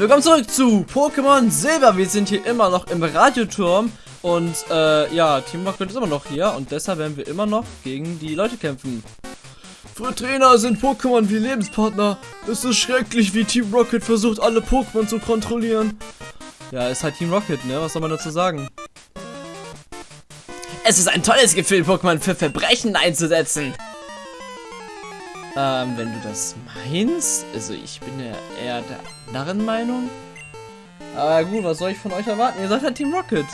Willkommen zurück zu Pokémon Silber. Wir sind hier immer noch im Radioturm. Und äh, ja, Team Rocket ist immer noch hier. Und deshalb werden wir immer noch gegen die Leute kämpfen. Für Trainer sind Pokémon wie Lebenspartner. Es ist schrecklich, wie Team Rocket versucht, alle Pokémon zu kontrollieren. Ja, ist halt Team Rocket, ne? Was soll man dazu sagen? Es ist ein tolles Gefühl, Pokémon für Verbrechen einzusetzen. Ähm, wenn du das meinst, also ich bin ja eher der anderen Meinung. Aber gut, was soll ich von euch erwarten? Ihr seid halt Team Rocket.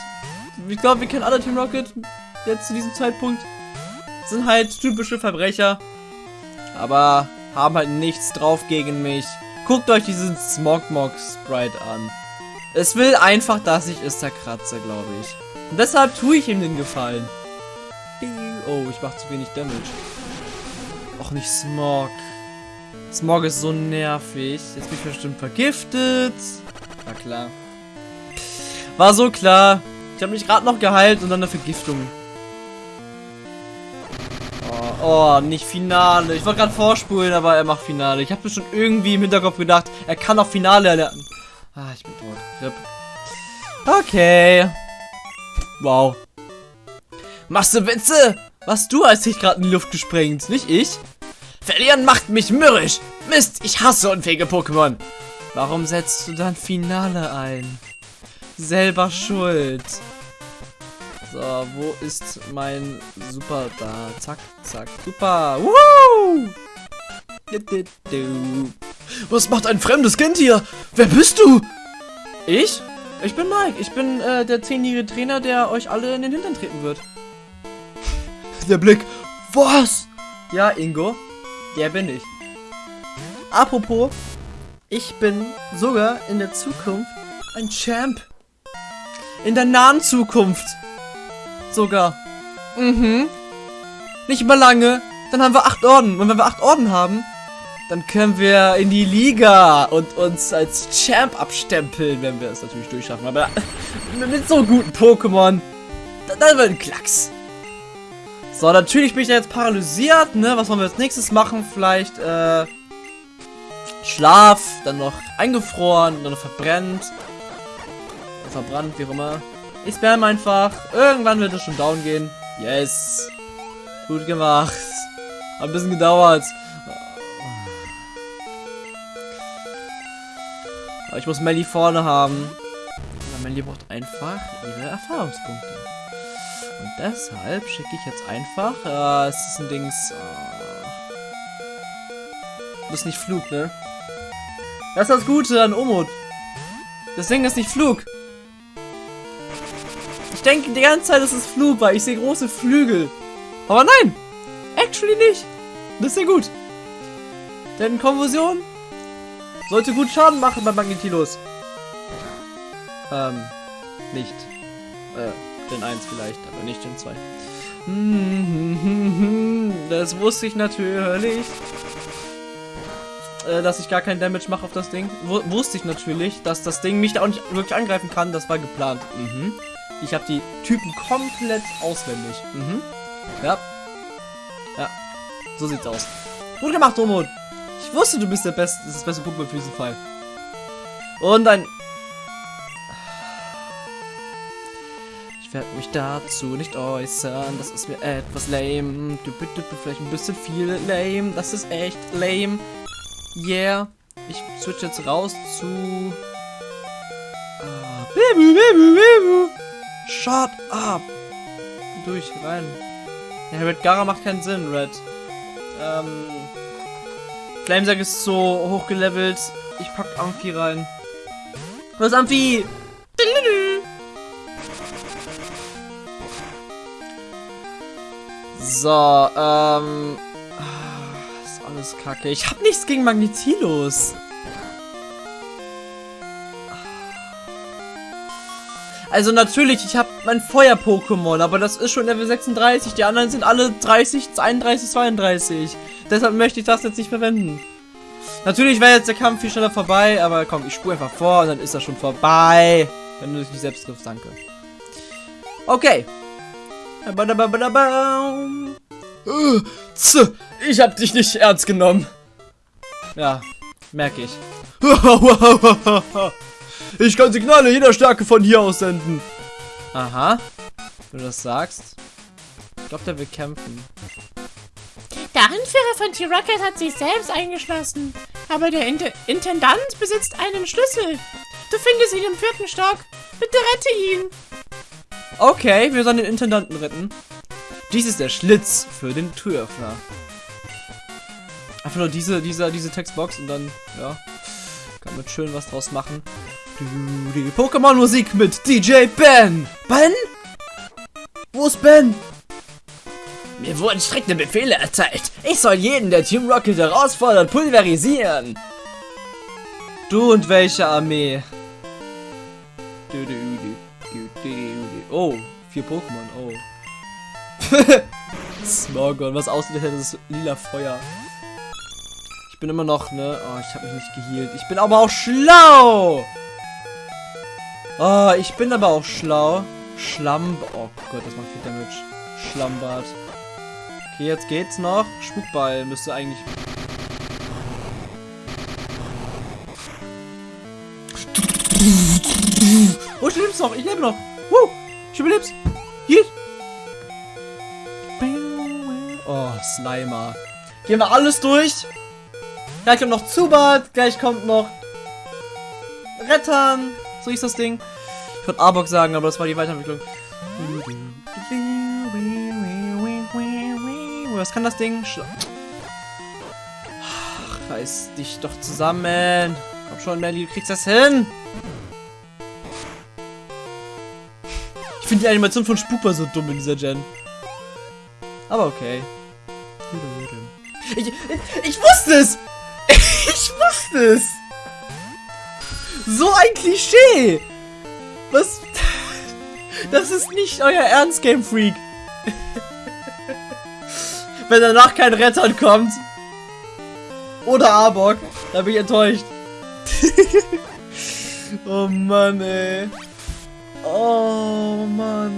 Ich glaube, wir kennen alle Team Rocket jetzt zu diesem Zeitpunkt. Sind halt typische Verbrecher. Aber haben halt nichts drauf gegen mich. Guckt euch diesen Smogmog Sprite an. Es will einfach, dass ich es zerkratze, glaube ich. Und deshalb tue ich ihm den Gefallen. Oh, ich mache zu wenig Damage. Och, nicht Smog. Smog ist so nervig. Jetzt bin ich bestimmt vergiftet. War klar. War so klar. Ich habe mich gerade noch geheilt und dann eine Vergiftung. Oh, oh nicht Finale. Ich wollte gerade vorspulen, aber er macht Finale. Ich habe mir schon irgendwie im Hinterkopf gedacht, er kann auch Finale erlernen. Ah, ich bin tot. Rip. Okay. Wow. Machst du Witze? Was du hast dich gerade in die Luft gesprengt, nicht ich? Verlieren macht mich mürrisch. Mist, ich hasse unfähige Pokémon. Warum setzt du dann Finale ein? Selber schuld. So, wo ist mein Super da? Zack, zack, super. Woo! Was macht ein fremdes Kind hier? Wer bist du? Ich? Ich bin Mike. Ich bin äh, der zehnjährige Trainer, der euch alle in den Hintern treten wird. Der Blick. Was? Ja, Ingo. Der bin ich. Apropos, ich bin sogar in der Zukunft ein Champ. In der nahen Zukunft. Sogar. Mhm. Nicht mal lange. Dann haben wir acht Orden. Und wenn wir acht Orden haben, dann können wir in die Liga und uns als Champ abstempeln, wenn wir es natürlich durchschaffen. Aber mit so guten Pokémon, dann wird ein Klacks. So, natürlich bin ich jetzt paralysiert, ne? Was wollen wir als nächstes machen? Vielleicht, äh, Schlaf, dann noch eingefroren, dann noch verbrennt. Verbrannt, wie auch immer. Ich spam einfach. Irgendwann wird es schon down gehen. Yes. Gut gemacht. Hat ein bisschen gedauert. Aber ich muss Melly vorne haben. Melly braucht einfach ihre Erfahrungspunkte. Und deshalb schicke ich jetzt einfach. Äh, es ist ein Dings. Äh, das ist nicht Flug, ne? Das ist das Gute an Umut. Das Ding ist nicht Flug. Ich denke die ganze Zeit, dass es Flug, weil ich sehe große Flügel. Aber nein! Actually nicht. Das ist sehr gut. Denn Konfusion sollte gut Schaden machen bei Magnetilos. Ähm, nicht. Äh, den 1 vielleicht, aber nicht den 2. Das wusste ich natürlich. Äh, dass ich gar keinen Damage mache auf das Ding. Wusste ich natürlich, dass das Ding mich da auch nicht wirklich angreifen kann. Das war geplant. Mhm. Ich habe die Typen komplett auswendig. Mhm. Ja. Ja. So sieht's aus. Gut gemacht, Domon. Ich wusste, du bist der beste, das beste Pokémon für diesen Fall. Und ein Ich werde mich dazu nicht äußern. Das ist mir etwas lame. Du bitte vielleicht ein bisschen viel lame. Das ist echt lame. Yeah. Ich switch jetzt raus zu. Ah. Shut up. Durch, rein. Ja, Red Gara macht keinen Sinn, Red. Ähm. Flamesack ist so hochgelevelt. Ich pack Amphi rein. Was Amphi? So, ähm... Ist alles kacke. Ich hab nichts gegen Magnetilos. Also natürlich, ich habe mein Feuer-Pokémon, aber das ist schon Level 36. Die anderen sind alle 30, 31, 32. Deshalb möchte ich das jetzt nicht verwenden. Natürlich wäre jetzt der Kampf viel schneller vorbei, aber komm, ich spule einfach vor und dann ist er schon vorbei. Wenn du dich nicht selbst triffst, danke. Okay. Ich hab dich nicht ernst genommen. Ja, merke ich. Ich kann Signale jeder Stärke von hier aus senden. Aha. Wenn du das sagst. Ich glaube, der will kämpfen. Der Anführer von T-Rocket hat sich selbst eingeschlossen. Aber der Int Intendant besitzt einen Schlüssel. Du findest ihn im vierten Stock. Bitte rette ihn. Okay, wir sollen den Intendanten retten. Dies ist der Schlitz für den Türöffner. Einfach nur diese, diese, diese Textbox und dann, ja, kann man schön was draus machen. Die Pokémon-Musik mit DJ Ben. Ben? Wo ist Ben? Mir wurden strikte Befehle erteilt. Ich soll jeden, der Team Rocket herausfordert, pulverisieren. Du und welche Armee? Du, du, du. Oh, vier Pokémon, oh. Smogon, was aussieht, hätte das lila Feuer. Ich bin immer noch, ne? Oh, ich habe mich nicht geheilt. Ich bin aber auch schlau! Oh, ich bin aber auch schlau. Schlamm... Oh Gott, das macht viel Damage. Schlammbad. Okay, jetzt geht's noch. Spukball müsste eigentlich... Oh, ich leb's noch. Ich lebe noch. Woo, überleb's. Geht. Oh, Slimer. Gehen wir alles durch. Gleich kommt noch Zubat. Gleich kommt noch Rettern. So ist das Ding. Ich wollte Arbok sagen, aber das war die Weiterentwicklung. Was kann das Ding? Schla Ach, reiß dich doch zusammen. Komm schon, Melly, du kriegst das hin. Finde die Animation von Spooper so dumm in dieser Gen. Aber okay. Ich, ich, ich wusste es! Ich wusste es! So ein Klischee! Was? Das ist nicht euer Ernst, Game Freak. Wenn danach kein Rettern kommt. Oder Arbok, da bin ich enttäuscht. oh Mann, ey. Oh Mann.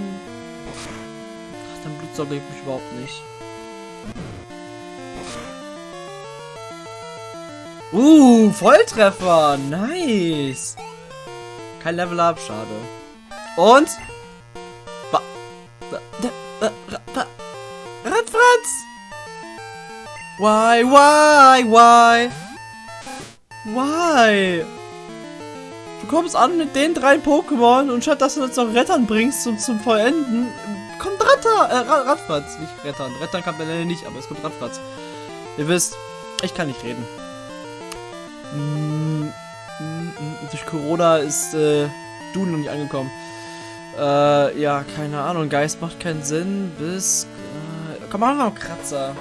Ach, dein Blutsaug lebt mich überhaupt nicht. Uh, Volltreffer. Nice. Kein Level Up, schade. Und? Ba Radfratz! Why, why, why? Why? Kommst an mit den drei Pokémon und statt dass du jetzt noch Rettern bringst zum, zum Vollenden, kommt Ratter, äh, Radfratz. Nicht Rettern. Rettern kann man nicht, aber es kommt Radfratz. Ihr wisst, ich kann nicht reden. Mm, mm, mm, durch Corona ist äh, du noch nicht angekommen. Äh, ja, keine Ahnung. Geist macht keinen Sinn. Bis. Äh, komm, wir noch Kratzer.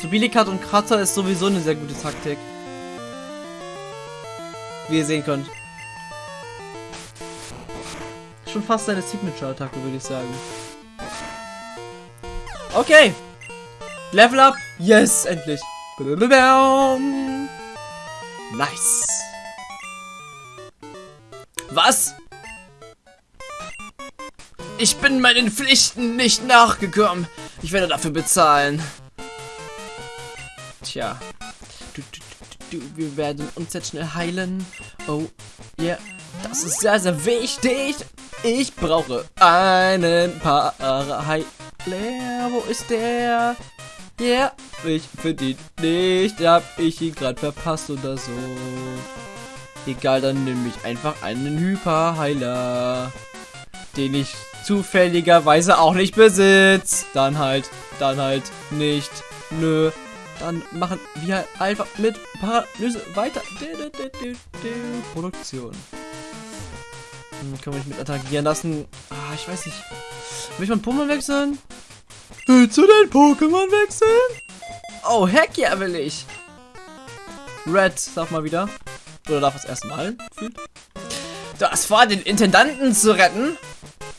Subilikat und Kratzer ist sowieso eine sehr gute Taktik. Wie ihr sehen könnt. Schon fast seine Signature-Attacke, würde ich sagen. Okay. Level up. Yes, endlich. Nice. Was? Ich bin meinen Pflichten nicht nachgekommen. Ich werde dafür bezahlen. Tja. Wir werden uns jetzt schnell heilen. Oh, yeah. Das ist sehr, sehr wichtig. Ich brauche einen Paraheiler. Wo ist der? Ja, yeah. ich finde ihn nicht. Hab ich ihn gerade verpasst oder so. Egal, dann nehme ich einfach einen Hyperheiler. Den ich zufälligerweise auch nicht besitze. Dann halt, dann halt nicht. Nö. Dann machen wir einfach mit Paralyse weiter. Produktion. Hm, können wir nicht mit attackieren lassen. Ah, ich weiß nicht. Will ich mein Pokémon wechseln? Willst du dein Pokémon wechseln? Oh, heck ja, will ich. Red, sag mal wieder. Oder darf das erste Mal fühlt? Du hast vor, den Intendanten zu retten?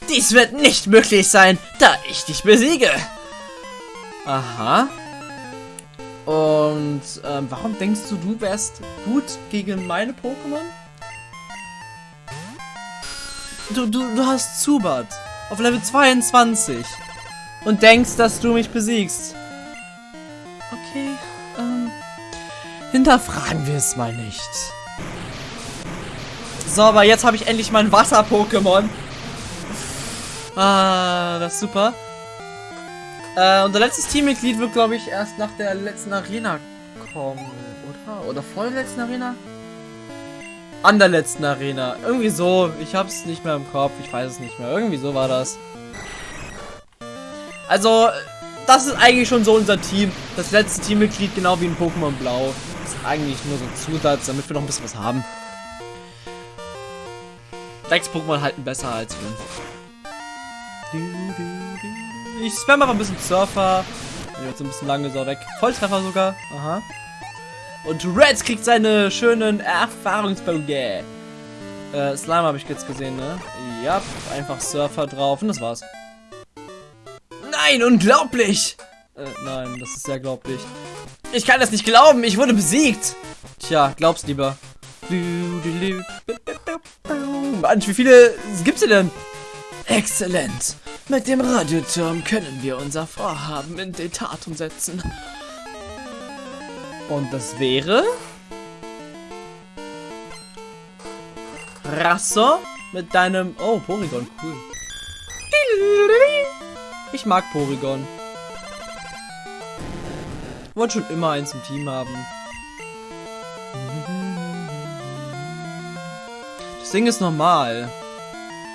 Dies wird nicht möglich sein, da ich dich besiege. Aha. Und ähm, warum denkst du, du wärst gut gegen meine Pokémon? Du, du, du hast Zubat auf Level 22 und denkst, dass du mich besiegst. Okay, ähm, hinterfragen wir es mal nicht. So, aber jetzt habe ich endlich mein Wasser-Pokémon. Ah, das ist super. Äh, unser letztes Teammitglied wird, glaube ich, erst nach der letzten Arena kommen, oder? Oder vor der letzten Arena? An der letzten Arena. Irgendwie so. Ich hab's nicht mehr im Kopf. Ich weiß es nicht mehr. Irgendwie so war das. Also, das ist eigentlich schon so unser Team. Das letzte Teammitglied, genau wie in Pokémon Blau. Ist eigentlich nur so ein Zusatz, damit wir noch ein bisschen was haben. Sechs Pokémon halten besser als fünf. Ich spam aber ein bisschen Surfer. Jetzt ein bisschen lange so weg. Volltreffer sogar. Aha. Und Red kriegt seine schönen Erfahrungspunkte. Äh, Slime habe ich jetzt gesehen, ne? Ja, einfach Surfer drauf und das war's. Nein, unglaublich! Äh, nein, das ist sehr glaublich. Ich kann das nicht glauben, ich wurde besiegt! Tja, glaub's lieber. Manch, wie viele gibt's denn? Exzellent! Mit dem Radioturm können wir unser Vorhaben in die Tat umsetzen. Und das wäre... Rasso mit deinem... Oh, Porygon, cool. Ich mag Porygon. Wollte schon immer eins im Team haben. Das Ding ist normal.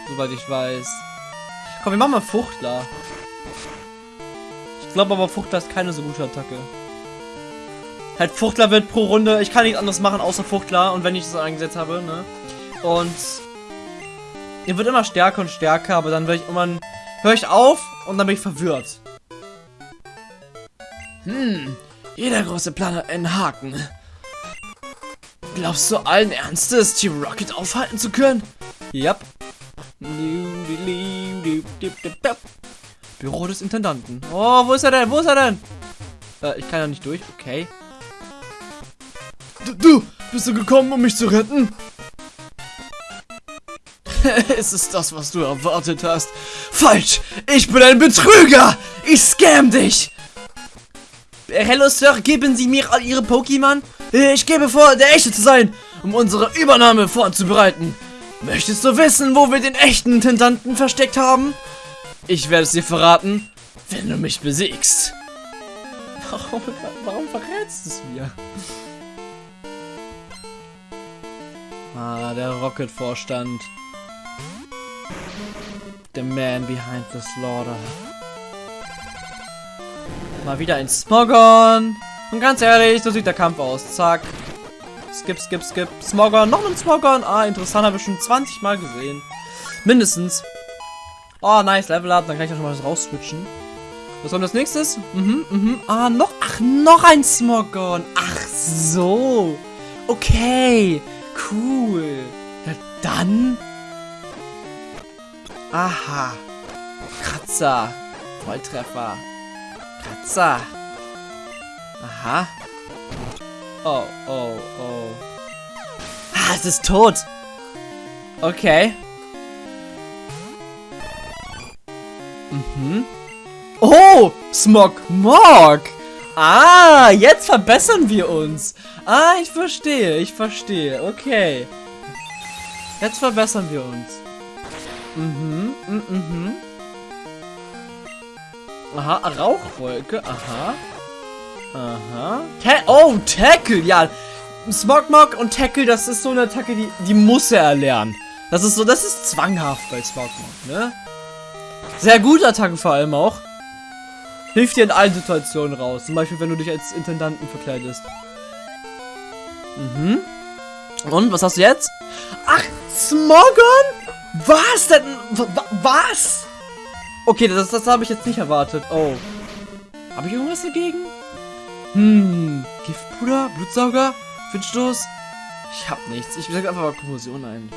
Soweit ich weiß. Komm, wir machen mal Fuchtler. Ich glaube aber, Fuchtler ist keine so gute Attacke. Halt, Fuchtler wird pro Runde, ich kann nichts anderes machen außer Fuchtler und wenn ich das eingesetzt habe, ne? Und er wird immer stärker und stärker, aber dann werde ich irgendwann, höre ich auf und dann bin ich verwirrt. Hm, jeder große Plan hat einen Haken. Glaubst du allen Ernstes, Team Rocket aufhalten zu können? Yep. Büro des Intendanten. Oh, wo ist er denn? Wo ist er denn? Äh, ich kann ja nicht durch. Okay. Du, du, bist du gekommen, um mich zu retten? es ist das, was du erwartet hast. Falsch! Ich bin ein Betrüger! Ich scam dich! Hello, Sir, geben Sie mir all Ihre Pokémon? Ich gebe vor, der Echte zu sein, um unsere Übernahme vorzubereiten. Möchtest du wissen, wo wir den echten Intendanten versteckt haben? Ich werde es dir verraten, wenn du mich besiegst. Warum, warum verrätst du es mir? Ah, der Rocket-Vorstand. The man behind the slaughter. Mal wieder ein Smogon. Und ganz ehrlich, so sieht der Kampf aus. Zack. Skip, skip, skip. Smogon, noch ein Smogon. Ah, interessant, habe ich schon 20 Mal gesehen. Mindestens. Oh, nice, Level Up. Dann kann ich auch schon mal was rausswitchen. Was kommt als nächstes? Mhm, mhm. Ah, noch. Ach, noch ein Smogon. Ach, so. Okay. Cool. Ja, dann. Aha. Kratzer. Volltreffer. Kratzer. Aha. Oh, oh, oh. Ah, es ist tot. Okay. Mhm. Oh, Smog Mog. Ah, jetzt verbessern wir uns. Ah, ich verstehe, ich verstehe. Okay. Jetzt verbessern wir uns. Mhm, mhm, mhm. Aha, Rauchwolke, aha. Aha. Ta oh, Tackle, ja. Smogmog und Tackle, das ist so eine Attacke, die, die muss er erlernen. Das ist so, das ist zwanghaft bei Smogmog, ne? Sehr gute Attacke vor allem auch. Hilft dir in allen Situationen raus. Zum Beispiel, wenn du dich als Intendanten verkleidest. Mhm. Und, was hast du jetzt? Ach, Smogon? Was denn? Was? Okay, das, das habe ich jetzt nicht erwartet. Oh. Habe ich irgendwas dagegen? Hm, Giftpuder? Blutsauger? Windstoß? Ich hab nichts. Ich sag einfach mal Kommotion ein.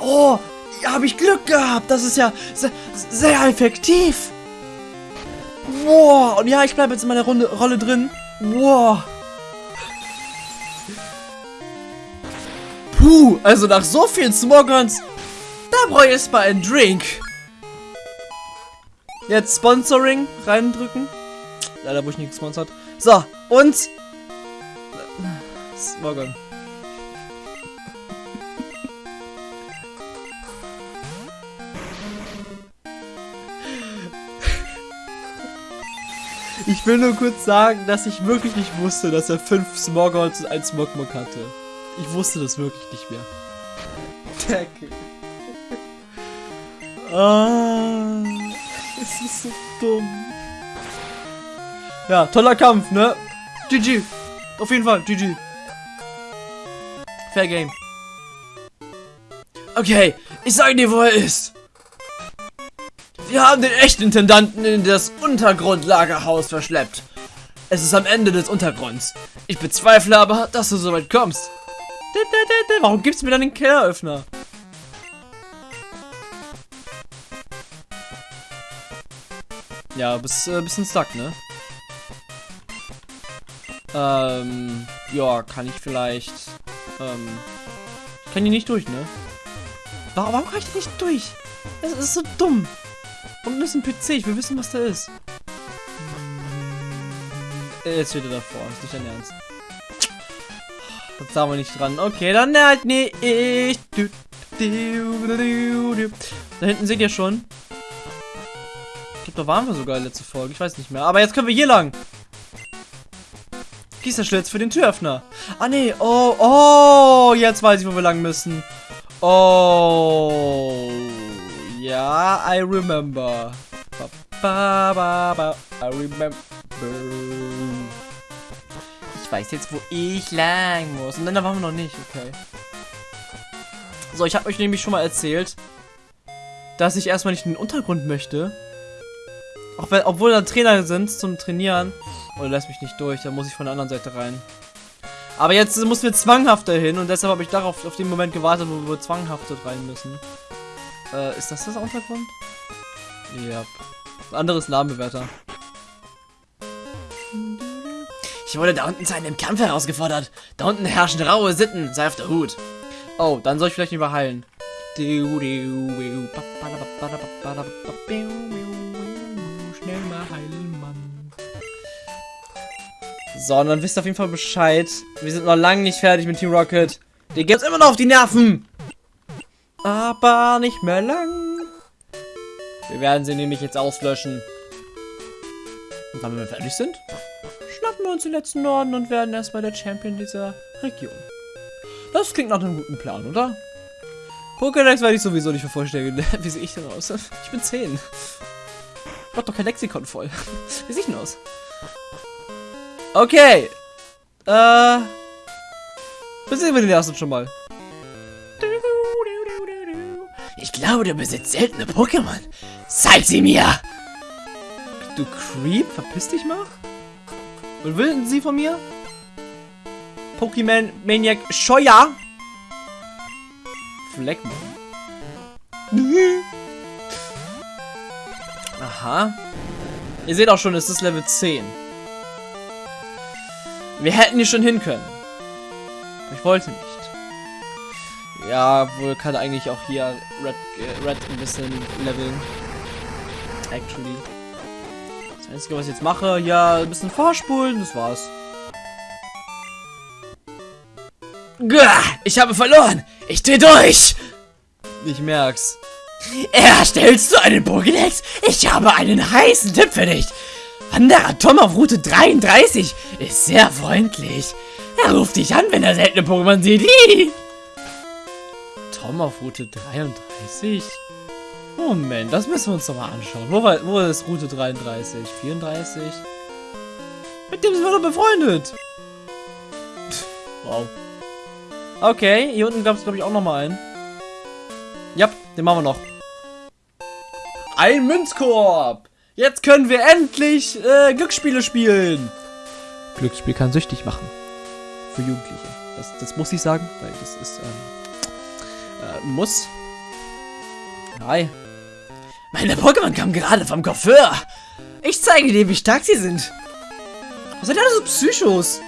Oh, habe ich Glück gehabt. Das ist ja sehr, sehr effektiv. Wow. Und ja, ich bleibe jetzt in meiner Runde, Rolle drin. Wow. Puh, also nach so vielen Smogons, da brauche ich erstmal einen Drink. Jetzt Sponsoring reindrücken. Leider wurde ich nicht gesponsert. So, und... Smogon. Ich will nur kurz sagen, dass ich wirklich nicht wusste, dass er fünf Smogons und ein Smogmog hatte. Ich wusste das wirklich nicht mehr. Deckel. Ah, es ist so dumm. Ja, toller Kampf, ne? GG. Auf jeden Fall, GG. Fair Game. Okay, ich sage dir, wo er ist. Wir haben den echten Intendanten in das Untergrundlagerhaus verschleppt. Es ist am Ende des Untergrunds. Ich bezweifle aber, dass du so weit kommst. Warum gibt's mir dann den Kelleröffner? Ja, bist äh, bisschen stuck, ne? Ähm, ja, kann ich vielleicht, ähm, ich kann hier nicht durch, ne? Warum, warum kann ich nicht durch? Das ist so dumm. Unten ist ein PC, ich will wissen, was da ist. Äh, Jetzt steht er davor, ist nicht dein Ernst. Das da wir nicht dran. Okay, dann halt nicht. Da hinten seht ihr schon. Glaube, da waren wir sogar letzte Folge. Ich weiß nicht mehr. Aber jetzt können wir hier lang. Gießerschlitz für den Türöffner. Ah, nee. Oh, oh. Jetzt weiß ich, wo wir lang müssen. Oh. Ja, I remember. Ba, ba, ba, ba. I remember. Ich weiß jetzt, wo ich lang muss. Und dann da waren wir noch nicht, okay. So, ich habe euch nämlich schon mal erzählt, dass ich erstmal nicht in den Untergrund möchte. Auch wenn, obwohl da Trainer sind zum Trainieren. Oder lässt mich nicht durch, da muss ich von der anderen Seite rein. Aber jetzt müssen wir zwanghaft dahin und deshalb habe ich darauf auf den Moment gewartet, wo wir zwanghaft dort rein müssen. Äh, ist das das Untergrund? Ja. Anderes Namenbewerter. Ich wurde da unten zu einem Kampf herausgefordert. Da unten herrschen raue Sitten. Sei auf der Hut. Oh, dann soll ich vielleicht überheilen. Schnell So, und dann wisst ihr auf jeden Fall Bescheid. Wir sind noch lange nicht fertig mit Team Rocket. Die geht uns immer noch auf die Nerven. Aber nicht mehr lang. Wir werden sie nämlich jetzt auslöschen. Und dann, wenn wir fertig sind, schnappen wir uns den letzten Norden und werden erstmal der Champion dieser Region. Das klingt nach einem guten Plan, oder? Pokédex werde ich sowieso nicht vervollständigen. Wie sehe ich denn aus? Ich bin 10. Ich mach doch kein Lexikon voll. Wie sehe ich denn aus? Okay. Äh. Besiegen wir den ersten schon mal. Ich glaube, du besitzt seltene Pokémon. Zeig sie mir! Du Creep, verpiss dich mal. Was will denn sie von mir? Pokémon Maniac Scheuer. Fleckmann. Aha. Ihr seht auch schon, es ist Level 10. Wir hätten hier schon hin können. Ich wollte nicht. Ja, wohl kann eigentlich auch hier Red, äh, Red ein bisschen leveln. Actually. Das Einzige, was ich jetzt mache, ja, ein bisschen vorspulen, das war's. Ich habe verloren. Ich dreh durch. Ich merk's. Erstellst du einen Pokédex? Ich habe einen heißen Tipp für dich. Wanderer Tom auf Route 33 ist sehr freundlich. Er ruft dich an, wenn er seltene Pokémon sieht. Tom auf Route 33? Moment, das müssen wir uns doch mal anschauen. Wo, war, wo ist Route 33? 34? Mit dem sind wir doch befreundet. Wow. Okay, hier unten gab es, glaube ich, auch noch mal einen. Ja, den machen wir noch. Ein Münzkorb. Jetzt können wir endlich äh, Glücksspiele spielen. Glücksspiel kann süchtig machen. Für Jugendliche. Das, das muss ich sagen, weil das ist, ähm, äh, muss. Hi. Meine Pokémon kamen gerade vom Coiffeur. Ich zeige dir, wie stark sie sind. Was sind alle so Psychos?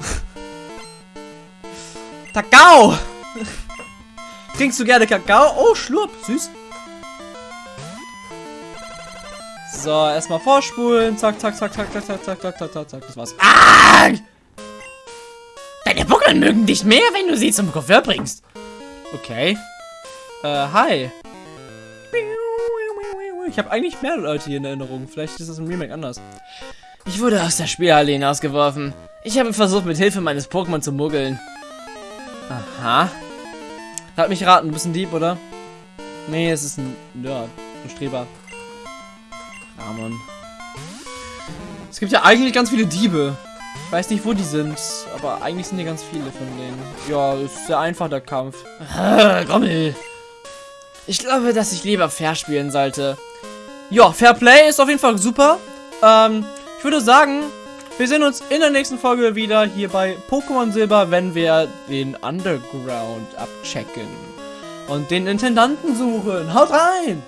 Kakao! Trinkst du gerne Kakao? Oh, Schlurp, süß. So, erstmal vorspulen. Zack, zack, zack, zack, zack, zack, zack, zack, zack, zack, zack. Das war's. Ah! Deine Pokémon mögen dich mehr, wenn du sie zum Coiffeur bringst. Okay. Äh, hi. Ich habe eigentlich mehr Leute hier in Erinnerung. Vielleicht ist das im Remake anders. Ich wurde aus der Spielhalle hinausgeworfen. Ich habe versucht, mit Hilfe meines Pokémon zu muggeln. Aha. Lass mich raten, du bist ein Dieb, oder? Nee, es ist ein Nerd. Ein Streber. Ramon. Es gibt ja eigentlich ganz viele Diebe. Ich weiß nicht, wo die sind, aber eigentlich sind hier ganz viele von denen. Ja, ist sehr einfach, der Kampf. Ah, Grommel. Ich glaube, dass ich lieber fair spielen sollte. Ja, Fair Play ist auf jeden Fall super. Ähm, ich würde sagen, wir sehen uns in der nächsten Folge wieder hier bei Pokémon Silber, wenn wir den Underground abchecken und den Intendanten suchen. Haut rein!